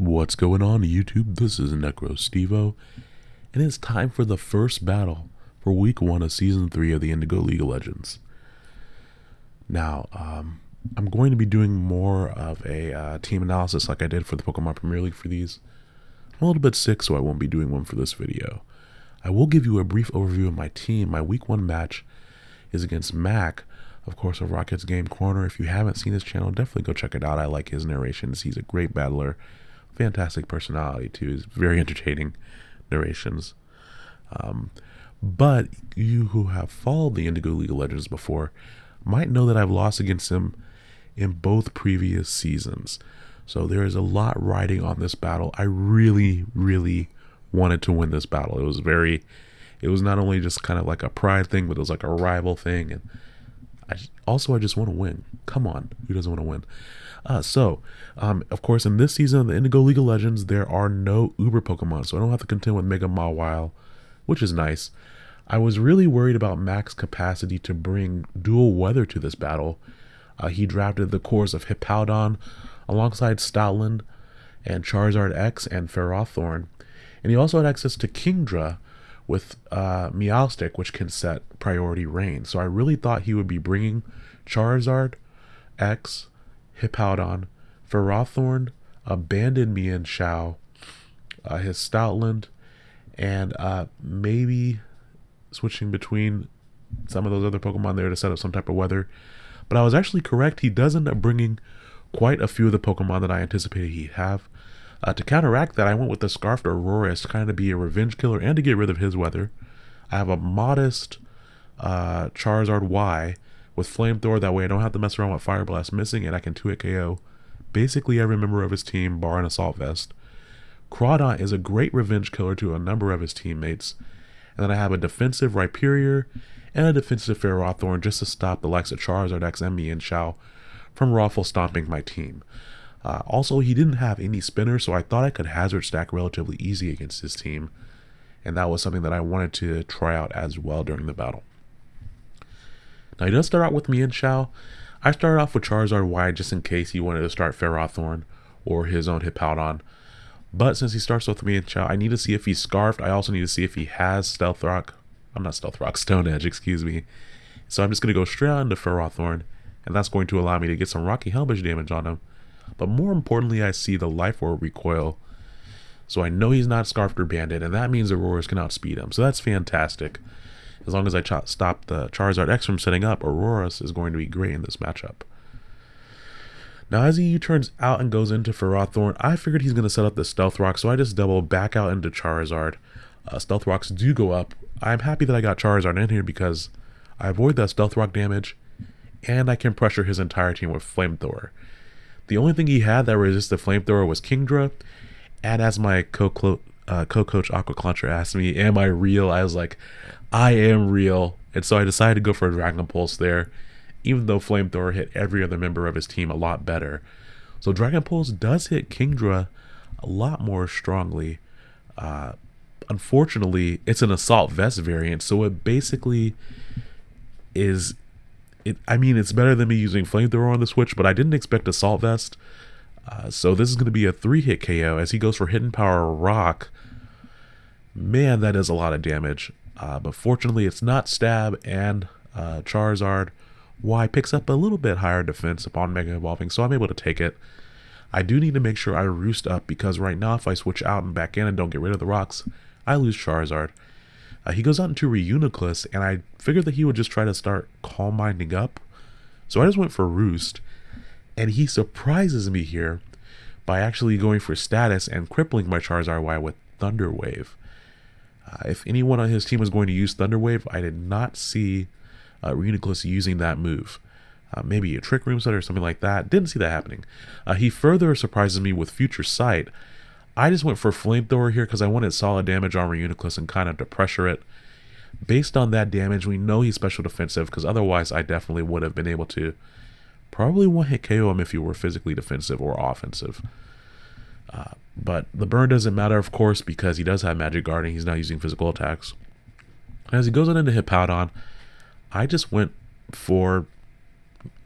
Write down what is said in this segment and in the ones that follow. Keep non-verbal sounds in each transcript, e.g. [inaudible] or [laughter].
What's going on YouTube? This is Necro Stevo, and it's time for the first battle for week one of season three of the Indigo League of Legends. Now, um, I'm going to be doing more of a uh, team analysis like I did for the Pokemon Premier League for these. I'm a little bit sick, so I won't be doing one for this video. I will give you a brief overview of my team. My week one match is against Mac, of course, of Rockets Game Corner. If you haven't seen his channel, definitely go check it out. I like his narrations. He's a great battler fantastic personality too. He's very entertaining narrations. Um, but you who have followed the Indigo League of Legends before might know that I've lost against him in both previous seasons. So there is a lot riding on this battle. I really, really wanted to win this battle. It was very, it was not only just kind of like a pride thing, but it was like a rival thing. And I also, I just want to win. Come on, who doesn't want to win? Uh, so, um, of course, in this season of the Indigo League of Legends, there are no Uber Pokemon, so I don't have to contend with Mega Mawile, which is nice. I was really worried about Mac's capacity to bring dual weather to this battle. Uh, he drafted the cores of Hippowdon alongside Stoutland and Charizard X and Ferrothorn. And he also had access to Kingdra with uh, which can set priority rain. So I really thought he would be bringing Charizard X Hippowdon, Ferrothorn, Abandon Mienshao, uh, his Stoutland, and uh, maybe switching between some of those other Pokemon there to set up some type of weather. But I was actually correct. He does end up bringing quite a few of the Pokemon that I anticipated he'd have. Uh, to counteract that, I went with the Scarfed Aurorus to kind of be a revenge killer and to get rid of his weather. I have a modest uh, Charizard Y with Flamethrower. That way I don't have to mess around with Fire Blast missing and I can 2-hit KO basically every member of his team, bar an Assault Vest. Crawdaunt is a great revenge killer to a number of his teammates. And then I have a defensive Rhyperior and a defensive Ferrothorn just to stop the likes of Charizard X and Mienshao from Raffle stomping my team. Uh, also, he didn't have any spinners, so I thought I could hazard stack relatively easy against his team. And that was something that I wanted to try out as well during the battle. Now he does start out with Mienshao. I started off with Charizard Y just in case he wanted to start Ferrothorn or his own Hippowdon. But since he starts with Mienshao, I need to see if he's Scarfed. I also need to see if he has Stealth Rock. I'm not Stealth Rock, [laughs] Stone Edge, excuse me. So I'm just going to go straight on into Ferrothorn, and that's going to allow me to get some Rocky Helmet damage on him. But more importantly, I see the Life Orb recoil. So I know he's not Scarfed or Banded, and that means Aurorus can outspeed him. So that's fantastic. As long as I stop the Charizard X from setting up, Aurorus is going to be great in this matchup. Now as he U-turns out and goes into Ferrothorn, I figured he's going to set up the Stealth Rock, so I just double back out into Charizard. Uh, Stealth Rocks do go up. I'm happy that I got Charizard in here because I avoid that Stealth Rock damage, and I can pressure his entire team with Flamethrower. The only thing he had that resisted Flamethrower was Kingdra, and as my co-coach uh, co-coach Aqua asked me, am I real? I was like, I am real. And so I decided to go for a Dragon Pulse there, even though Flamethrower hit every other member of his team a lot better. So Dragon Pulse does hit Kingdra a lot more strongly. Uh, unfortunately, it's an Assault Vest variant, so it basically is... It, I mean, it's better than me using Flamethrower on the Switch, but I didn't expect Assault Vest. Uh, so this is going to be a three-hit KO as he goes for Hidden Power Rock. Man, that is a lot of damage. Uh, but fortunately, it's not Stab and uh, Charizard. Y picks up a little bit higher defense upon Mega Evolving, so I'm able to take it. I do need to make sure I roost up because right now if I switch out and back in and don't get rid of the rocks, I lose Charizard. Uh, he goes out into Reuniclus, and I figured that he would just try to start Calm Minding up. So I just went for Roost, and he surprises me here by actually going for status and crippling my Charizard Y with Thunder Wave. Uh, if anyone on his team was going to use Thunder Wave, I did not see uh, Reuniclus using that move. Uh, maybe a Trick Room Set or something like that. Didn't see that happening. Uh, he further surprises me with Future Sight. I just went for Flamethrower here because I wanted solid damage on Reuniclus and kind of to pressure it. Based on that damage, we know he's special defensive because otherwise I definitely would have been able to probably one-hit KO him if he were physically defensive or offensive. Uh, but the burn doesn't matter, of course, because he does have Magic Guarding. He's not using physical attacks. As he goes on into Hippowdon, I just went for...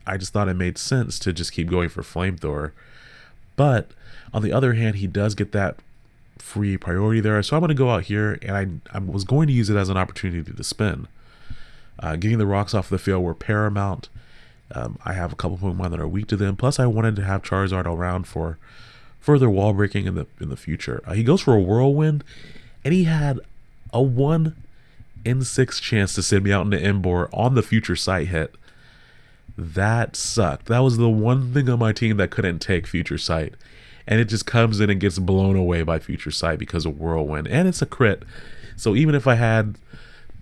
I just thought it made sense to just keep going for Flamethrower. But on the other hand, he does get that free priority there. So I'm going to go out here and I, I was going to use it as an opportunity to spin. Uh, getting the rocks off the field were paramount. Um, I have a couple Pokemon that are weak to them. Plus, I wanted to have Charizard around for further wall breaking in the in the future. Uh, he goes for a Whirlwind, and he had a one in six chance to send me out into Emboar on the future sight hit. That sucked. That was the one thing on my team that couldn't take future sight. And it just comes in and gets blown away by future sight because of whirlwind. And it's a crit. So even if I had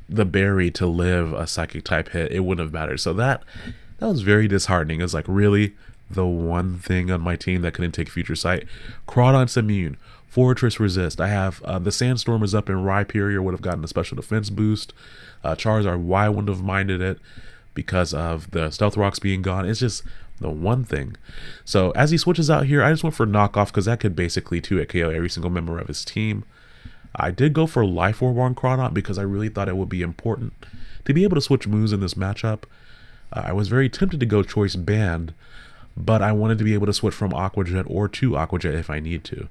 the berry to live a psychic type hit, it wouldn't have mattered. So that that was very disheartening. It was like really the one thing on my team that couldn't take future sight. Crawdaunt's immune. Forretress resist. I have uh, the Sandstorm is up in Rhyperior would have gotten a special defense boost. Uh, Charizard Y wouldn't have minded it because of the Stealth Rocks being gone. It's just the one thing. So as he switches out here, I just went for knockoff because that could basically 2 at KO every single member of his team. I did go for Life Orb on Crawdaunt because I really thought it would be important to be able to switch moves in this matchup. Uh, I was very tempted to go Choice Band, but I wanted to be able to switch from Aqua Jet or to Aqua Jet if I need to.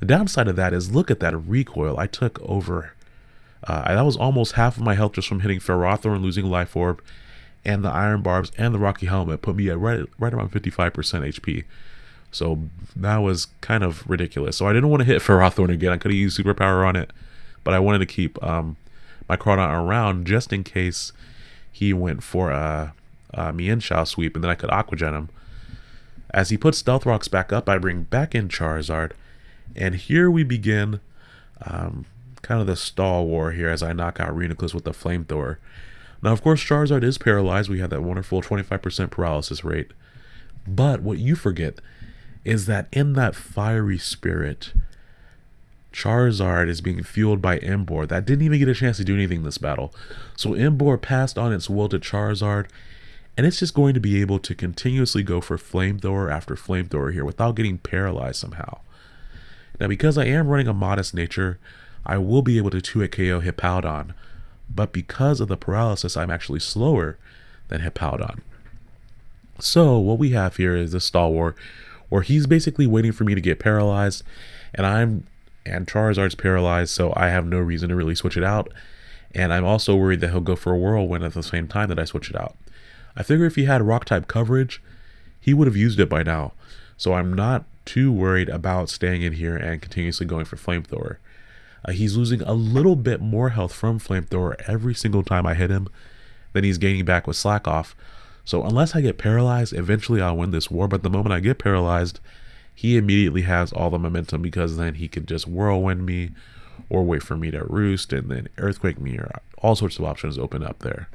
The downside of that is look at that recoil I took over. Uh, that was almost half of my health just from hitting Ferrothorn, and losing Life Orb, and the Iron Barbs and the Rocky Helmet put me at right, right around 55% HP. So that was kind of ridiculous. So I didn't want to hit Ferrothorn again. I could have used Superpower on it, but I wanted to keep um, my Crawdaunt around just in case he went for a, a Mienshao sweep, and then I could Aqua Jet him. As he puts Stealth Rocks back up, I bring back in Charizard, and here we begin um, kind of the stall war here as I knock out Reuniclus with the Flamethrower. Now, of course, Charizard is paralyzed. We have that wonderful 25% paralysis rate. But what you forget is that in that fiery spirit, Charizard is being fueled by Emboar. That didn't even get a chance to do anything in this battle. So Emboar passed on its will to Charizard, and it's just going to be able to continuously go for Flamethrower after Flamethrower here without getting paralyzed somehow. Now, because I am running a modest nature, I will be able to 2-hit KO Hippowdon, but because of the paralysis, I'm actually slower than Hippowdon. So, what we have here is this stall war, where he's basically waiting for me to get paralyzed, and I'm and Charizard's paralyzed, so I have no reason to really switch it out. And I'm also worried that he'll go for a Whirlwind at the same time that I switch it out. I figure if he had Rock type coverage, he would have used it by now. So I'm not too worried about staying in here and continuously going for Flamethrower. Uh, he's losing a little bit more health from Flamethrower every single time I hit him than he's gaining back with Slack off. So unless I get paralyzed, eventually I'll win this war. But the moment I get paralyzed, he immediately has all the momentum because then he can just whirlwind me or wait for me to roost and then earthquake me or all sorts of options open up there.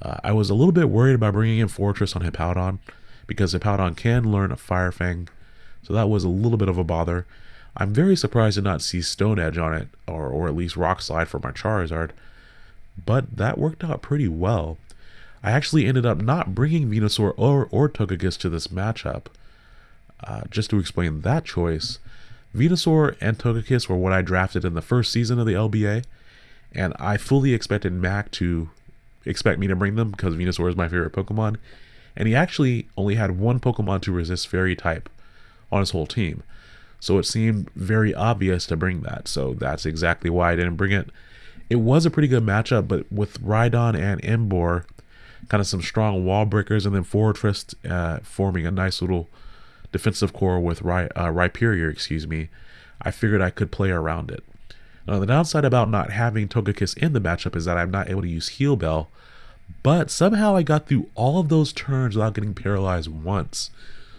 Uh, I was a little bit worried about bringing in Forretress on Hippowdon because Hippowdon can learn a Fire Fang, so that was a little bit of a bother. I'm very surprised to not see Stone Edge on it, or, or at least Rock Slide for my Charizard, but that worked out pretty well. I actually ended up not bringing Venusaur or, or Togekiss to this matchup. Uh, just to explain that choice, Venusaur and Togekiss were what I drafted in the first season of the LBA, and I fully expected Mac to expect me to bring them because Venusaur is my favorite Pokemon, and he actually only had one Pokemon to resist Fairy type on his whole team. So it seemed very obvious to bring that. So that's exactly why I didn't bring it. It was a pretty good matchup, but with Rhydon and Emboar, kind of some strong wall breakers, and then Forretress uh, forming a nice little defensive core with Ry- uh, Rhyperior, excuse me, I figured I could play around it. Now, the downside about not having Togekiss in the matchup is that I'm not able to use Heal Bell, but somehow I got through all of those turns without getting paralyzed once.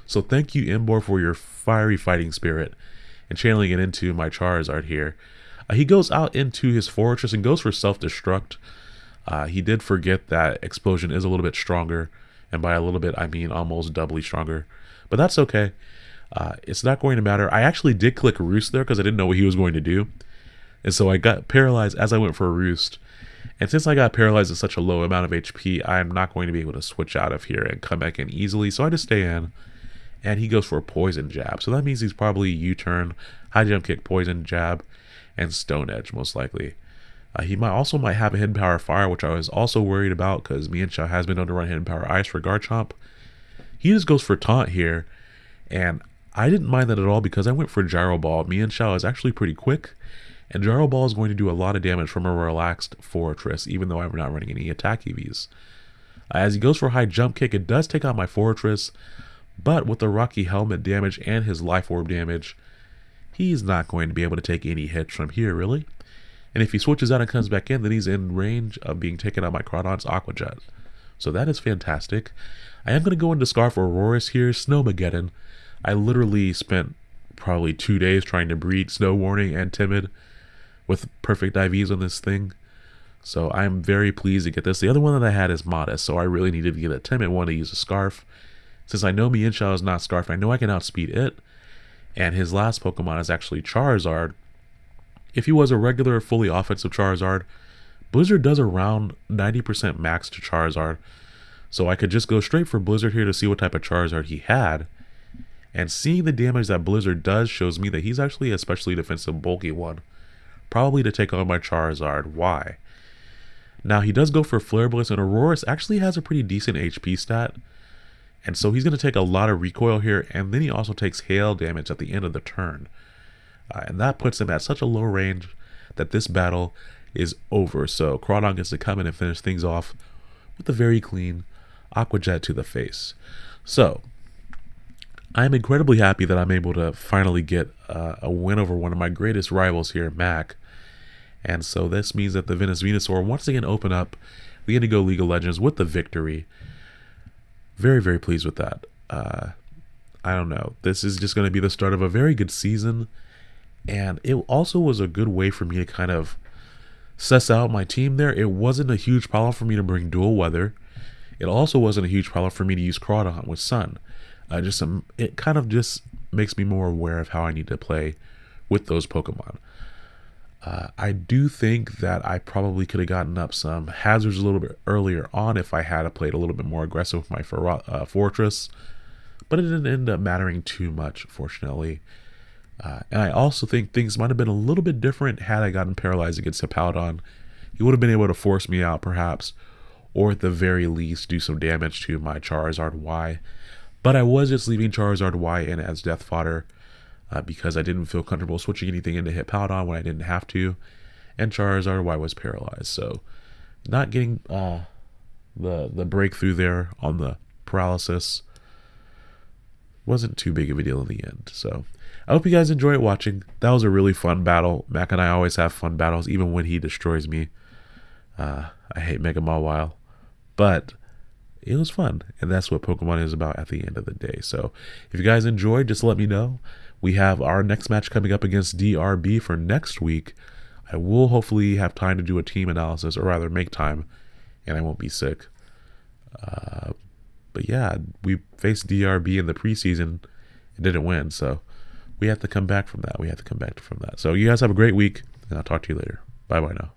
So thank you, Emboar, for your fiery fighting spirit and channeling it into my Charizard here. Uh, he goes out into his Forretress and goes for self-destruct. Uh, he did forget that Explosion is a little bit stronger, and by a little bit I mean almost doubly stronger. But that's okay. Uh, it's not going to matter. I actually did click Roost there because I didn't know what he was going to do. And so I got paralyzed as I went for a Roost. And since I got paralyzed at such a low amount of HP, I'm not going to be able to switch out of here and come back in easily. So I just stay in. And he goes for a poison jab. So that means he's probably U-turn, high jump kick, poison jab, and stone edge most likely. Uh, he might also might have a hidden power fire, which I was also worried about because Mienshao has been known to run hidden power ice for Garchomp. He just goes for taunt here, and I didn't mind that at all because I went for Gyro Ball. Mienshao is actually pretty quick, and Gyro Ball is going to do a lot of damage from a relaxed Forretress, even though I'm not running any attack EVs. As he goes for high jump kick, it does take out my Forretress, but with the Rocky Helmet damage and his Life Orb damage, he's not going to be able to take any hits from here, really. And if he switches out and comes back in, then he's in range of being taken out by Crawdaunt's Aqua Jet. So that is fantastic. I am going to go into Scarf Aurorus here, Snowmageddon. I literally spent probably two days trying to breed Snow Warning and Timid with perfect IVs on this thing. So I'm very pleased to get this. The other one that I had is Modest, so I really needed to get a Timid one to use a Scarf. Since I know Mienshao is not Scarf, I know I can outspeed it. And his last Pokemon is actually Charizard. If he was a regular, fully offensive Charizard, Blizzard does around 90% max to Charizard. So I could just go straight for Blizzard here to see what type of Charizard he had. And seeing the damage that Blizzard does shows me that he's actually a specially defensive bulky one. Probably to take on my Charizard. Y? Now he does go for Flare Blitz and Aurorus actually has a pretty decent HP stat. And so he's going to take a lot of recoil here and then he also takes hail damage at the end of the turn. Uh, and that puts him at such a low range that this battle is over. So Crawdaunt gets to come in and finish things off with a very clean Aqua Jet to the face. So I'm incredibly happy that I'm able to finally get uh, a win over one of my greatest rivals here, Mac. And so this means that the Venus Venusaur once again open up the Indigo League of Legends with the victory. Very, very pleased with that. Uh, I don't know. This is just going to be the start of a very good season. And it also was a good way for me to kind of suss out my team there. It wasn't a huge problem for me to bring dual weather. It also wasn't a huge problem for me to use Crawdaunt with Sun. Uh, just some, it kind of just makes me more aware of how I need to play with those Pokemon. Uh, I do think that I probably could have gotten up some hazards a little bit earlier on if I had played a little bit more aggressive with my for, uh, Forretress, but it didn't end up mattering too much, fortunately. Uh, and I also think things might have been a little bit different had I gotten paralyzed against Hippowdon. He would have been able to force me out, perhaps, or at the very least do some damage to my Charizard Y. But I was just leaving Charizard Y in as death fodder uh, because I didn't feel comfortable switching anything into Hippowdon when I didn't have to. And Charizard Y was paralyzed. So not getting uh, the, the breakthrough there on the paralysis wasn't too big of a deal in the end. So I hope you guys enjoyed watching. That was a really fun battle. Mac and I always have fun battles, even when he destroys me. Uh, I hate Mega Mawile. But it was fun. And that's what Pokemon is about at the end of the day. So if you guys enjoyed, just let me know. We have our next match coming up against DRB for next week. I will hopefully have time to do a team analysis, or rather make time, and I won't be sick. Uh, but yeah, we faced DRB in the preseason and didn't win, so we have to come back from that. We have to come back from that. So you guys have a great week, and I'll talk to you later. Bye bye now.